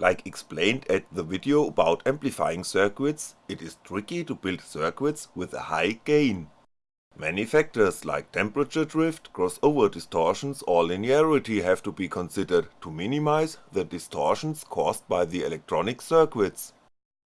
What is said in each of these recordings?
Like explained at the video about amplifying circuits, it is tricky to build circuits with a high gain. Many factors like temperature drift, crossover distortions or linearity have to be considered to minimize the distortions caused by the electronic circuits.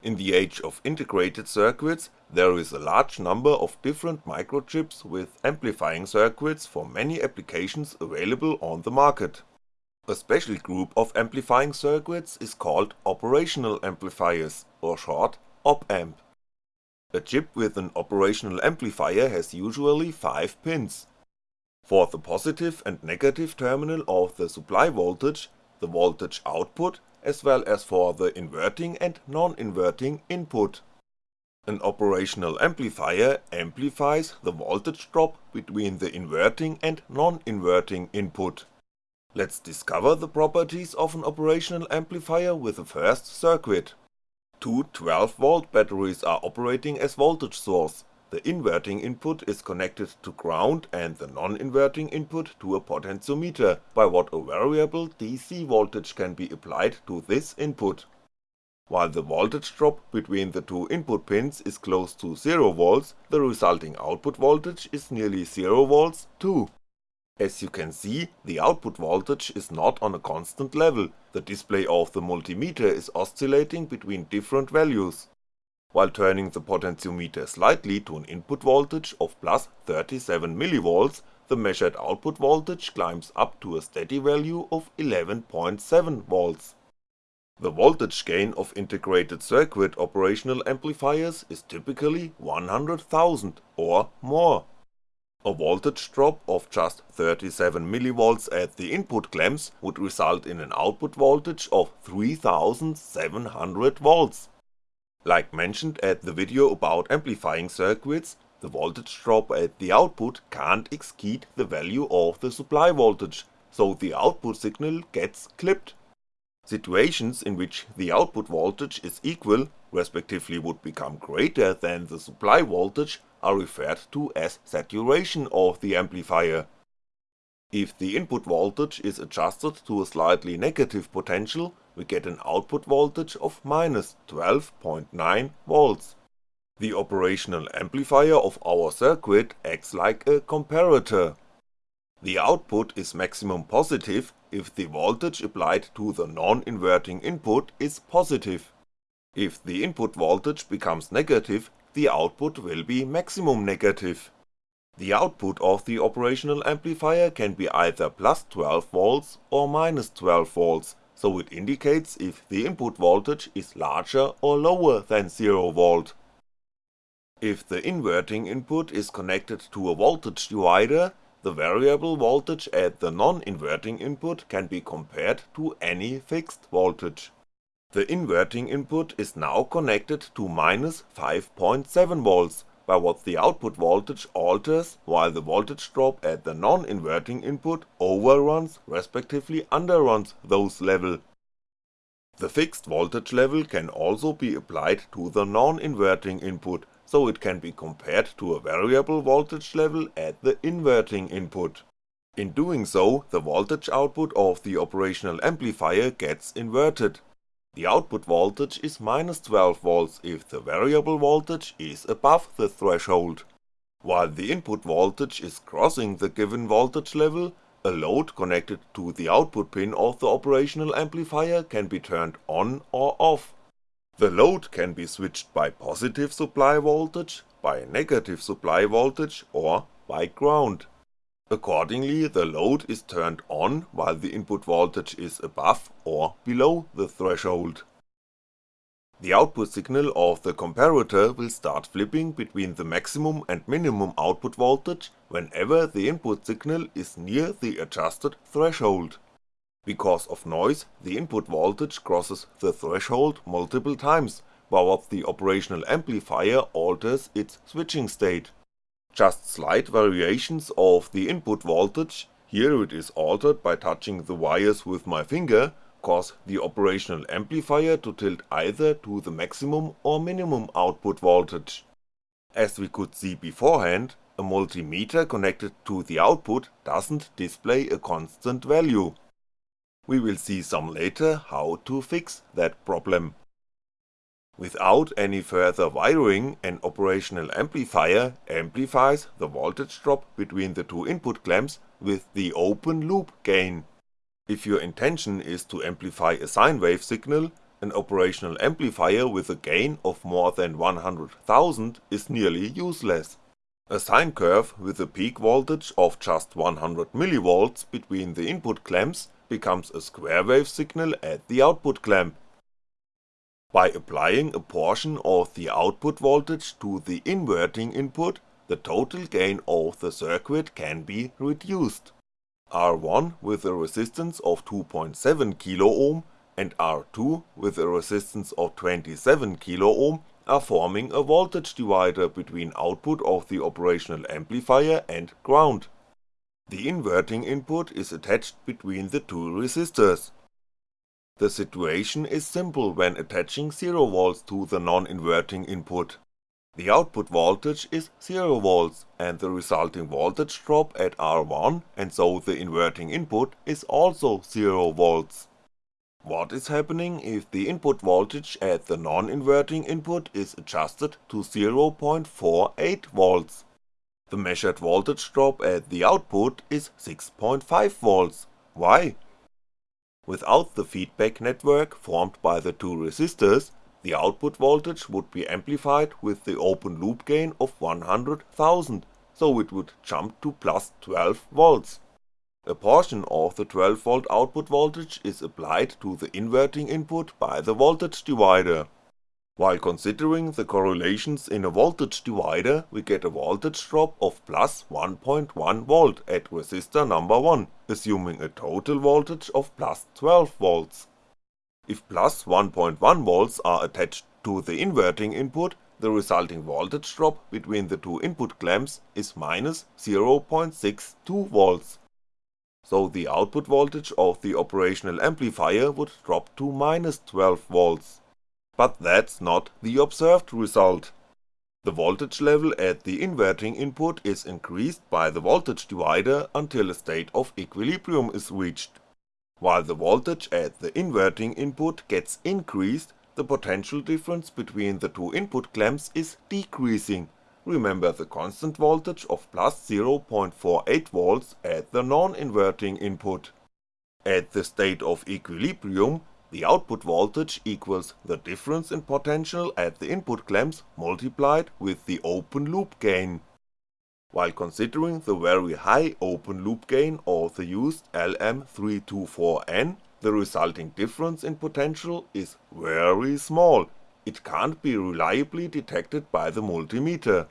In the age of integrated circuits, there is a large number of different microchips with amplifying circuits for many applications available on the market. A special group of amplifying circuits is called operational amplifiers, or short op-amp. A chip with an operational amplifier has usually 5 pins. For the positive and negative terminal of the supply voltage, the voltage output, as well as for the inverting and non-inverting input. An operational amplifier amplifies the voltage drop between the inverting and non-inverting input. Let's discover the properties of an operational amplifier with the first circuit. Two 12V batteries are operating as voltage source, the inverting input is connected to ground and the non-inverting input to a potentiometer, by what a variable DC voltage can be applied to this input. While the voltage drop between the two input pins is close to 0V, the resulting output voltage is nearly 0V too. As you can see, the output voltage is not on a constant level, the display of the multimeter is oscillating between different values. While turning the potentiometer slightly to an input voltage of plus 37mV, the measured output voltage climbs up to a steady value of 11.7V. The voltage gain of integrated circuit operational amplifiers is typically 100,000 or more. A voltage drop of just 37mV at the input clamps would result in an output voltage of 3700V. Like mentioned at the video about amplifying circuits, the voltage drop at the output can't exceed the value of the supply voltage, so the output signal gets clipped. Situations in which the output voltage is equal, respectively would become greater than the supply voltage are referred to as saturation of the amplifier. If the input voltage is adjusted to a slightly negative potential, we get an output voltage of minus 12.9V. The operational amplifier of our circuit acts like a comparator. The output is maximum positive if the voltage applied to the non-inverting input is positive. If the input voltage becomes negative, the output will be maximum negative. The output of the operational amplifier can be either plus 12V or minus 12V, so it indicates if the input voltage is larger or lower than 0V. If the inverting input is connected to a voltage divider, the variable voltage at the non-inverting input can be compared to any fixed voltage. The inverting input is now connected to minus 5.7V, by what the output voltage alters while the voltage drop at the non-inverting input overruns respectively underruns those level. The fixed voltage level can also be applied to the non-inverting input so it can be compared to a variable voltage level at the inverting input. In doing so, the voltage output of the operational amplifier gets inverted. The output voltage is minus 12V if the variable voltage is above the threshold. While the input voltage is crossing the given voltage level, a load connected to the output pin of the operational amplifier can be turned on or off. The load can be switched by positive supply voltage, by negative supply voltage or by ground. Accordingly the load is turned on while the input voltage is above or below the threshold. The output signal of the comparator will start flipping between the maximum and minimum output voltage whenever the input signal is near the adjusted threshold. Because of noise, the input voltage crosses the threshold multiple times, while the operational amplifier alters its switching state. Just slight variations of the input voltage, here it is altered by touching the wires with my finger, cause the operational amplifier to tilt either to the maximum or minimum output voltage. As we could see beforehand, a multimeter connected to the output doesn't display a constant value, We will see some later how to fix that problem. Without any further wiring, an operational amplifier amplifies the voltage drop between the two input clamps with the open loop gain. If your intention is to amplify a sine wave signal, an operational amplifier with a gain of more than 100,000 is nearly useless. A sine curve with a peak voltage of just 100mV between the input clamps becomes a square wave signal at the output clamp. By applying a portion of the output voltage to the inverting input, the total gain of the circuit can be reduced. R1 with a resistance of 2.7kΩ and R2 with a resistance of 27kΩ are forming a voltage divider between output of the operational amplifier and ground. The inverting input is attached between the two resistors. The situation is simple when attaching 0V to the non-inverting input. The output voltage is 0V and the resulting voltage drop at R1 and so the inverting input is also 0V. What is happening if the input voltage at the non-inverting input is adjusted to 0.48V? The measured voltage drop at the output is 6.5V. Why? Without the feedback network formed by the two resistors, the output voltage would be amplified with the open loop gain of 100,000, so it would jump to plus 12V. A portion of the 12V output voltage is applied to the inverting input by the voltage divider. While considering the correlations in a voltage divider, we get a voltage drop of plus 1.1V at resistor number 1, assuming a total voltage of plus 12V. If plus 1.1V are attached to the inverting input, the resulting voltage drop between the two input clamps is minus 0.62V so the output voltage of the operational amplifier would drop to minus 12V. But that's not the observed result. The voltage level at the inverting input is increased by the voltage divider until a state of equilibrium is reached. While the voltage at the inverting input gets increased, the potential difference between the two input clamps is decreasing remember the constant voltage of plus 0.48V at the non-inverting input. At the state of equilibrium, the output voltage equals the difference in potential at the input clamps multiplied with the open loop gain. While considering the very high open loop gain of the used LM324N, the resulting difference in potential is very small it can't be reliably detected by the multimeter.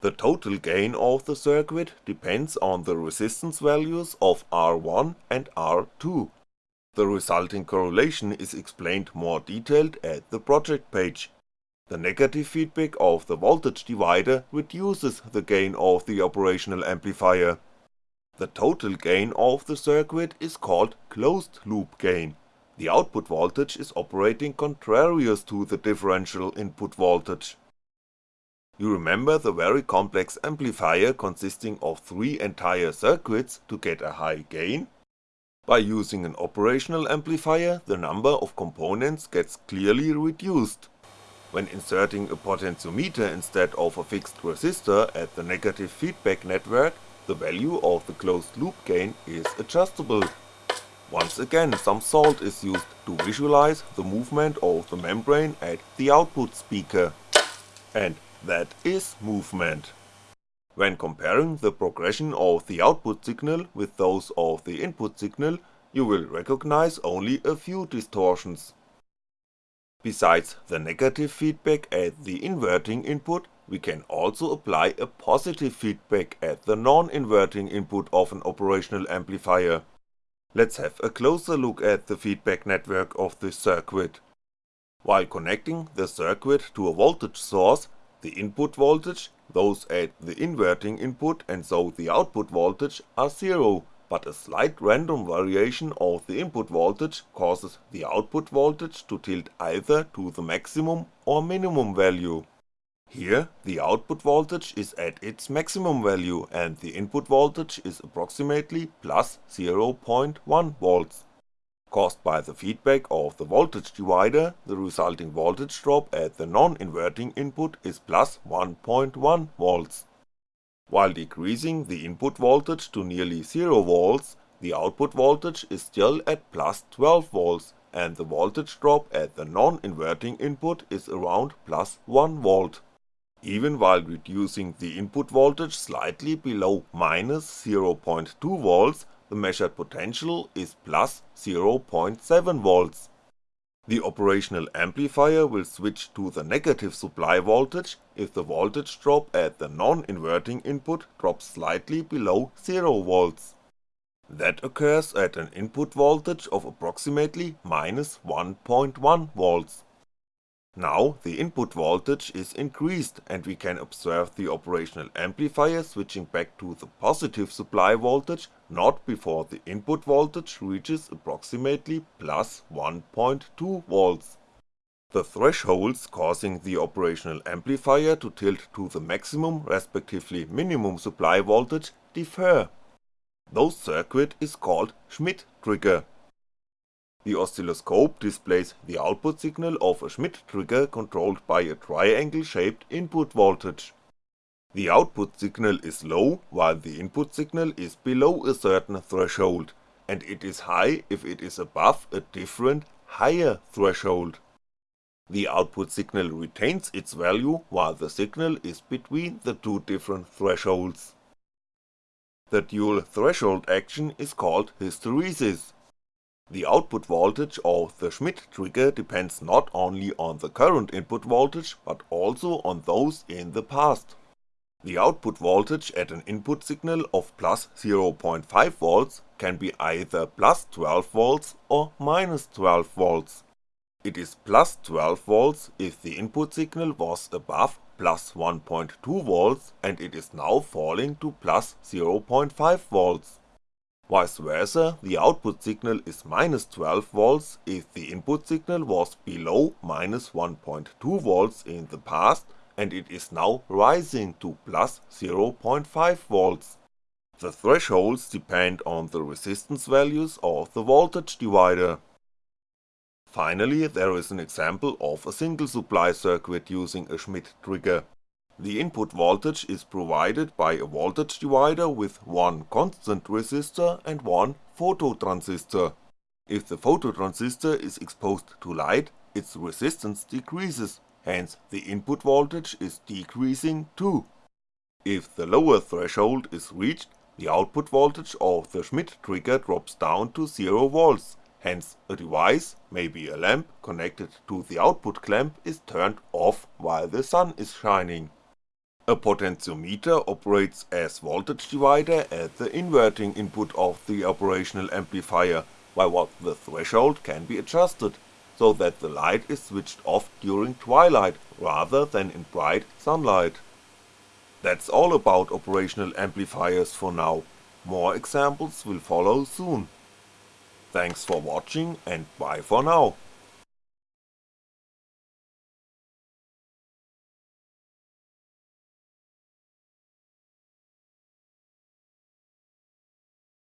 The total gain of the circuit depends on the resistance values of R1 and R2. The resulting correlation is explained more detailed at the project page. The negative feedback of the voltage divider reduces the gain of the operational amplifier. The total gain of the circuit is called closed loop gain the output voltage is operating contrarious to the differential input voltage. You remember the very complex amplifier consisting of three entire circuits to get a high gain? By using an operational amplifier the number of components gets clearly reduced. When inserting a potentiometer instead of a fixed resistor at the negative feedback network, the value of the closed loop gain is adjustable once again some salt is used to visualize the movement of the membrane at the output speaker. And that is movement. When comparing the progression of the output signal with those of the input signal, you will recognize only a few distortions. Besides the negative feedback at the inverting input, we can also apply a positive feedback at the non-inverting input of an operational amplifier. Let's have a closer look at the feedback network of this circuit. While connecting the circuit to a voltage source, the input voltage, those at the inverting input and so the output voltage are zero, but a slight random variation of the input voltage causes the output voltage to tilt either to the maximum or minimum value. Here, the output voltage is at its maximum value and the input voltage is approximately plus 0.1V. caused by the feedback of the voltage divider, the resulting voltage drop at the non-inverting input is plus 1.1V. While decreasing the input voltage to nearly 0V, the output voltage is still at plus 12V and the voltage drop at the non-inverting input is around plus 1V. Even while reducing the input voltage slightly below minus 0.2V, the measured potential is plus 0.7V. The operational amplifier will switch to the negative supply voltage if the voltage drop at the non-inverting input drops slightly below 0V. That occurs at an input voltage of approximately minus 1.1V. Now the input voltage is increased and we can observe the operational amplifier switching back to the positive supply voltage not before the input voltage reaches approximately plus 1.2V. The thresholds causing the operational amplifier to tilt to the maximum respectively minimum supply voltage differ. Those circuit is called Schmitt trigger the oscilloscope displays the output signal of a Schmitt trigger controlled by a triangle-shaped input voltage. The output signal is low while the input signal is below a certain threshold, and it is high if it is above a different, higher threshold. The output signal retains its value while the signal is between the two different thresholds. The dual threshold action is called hysteresis the output voltage of the Schmitt trigger depends not only on the current input voltage but also on those in the past. The output voltage at an input signal of plus 0.5V can be either plus 12V or minus 12V. It is plus 12V if the input signal was above plus 1.2V and it is now falling to plus 0.5V. Vice versa, the output signal is minus 12V if the input signal was below minus 1.2V in the past and it is now rising to plus 0.5V. The thresholds depend on the resistance values of the voltage divider. Finally, there is an example of a single supply circuit using a Schmitt trigger. The input voltage is provided by a voltage divider with one constant resistor and one phototransistor. If the phototransistor is exposed to light, its resistance decreases, hence the input voltage is decreasing too. If the lower threshold is reached, the output voltage of the Schmitt trigger drops down to 0V, hence a device, maybe a lamp connected to the output clamp is turned off while the sun is shining. A potentiometer operates as voltage divider at the inverting input of the operational amplifier, while the threshold can be adjusted, so that the light is switched off during twilight rather than in bright sunlight. That's all about operational amplifiers for now, more examples will follow soon. Thanks for watching and bye for now.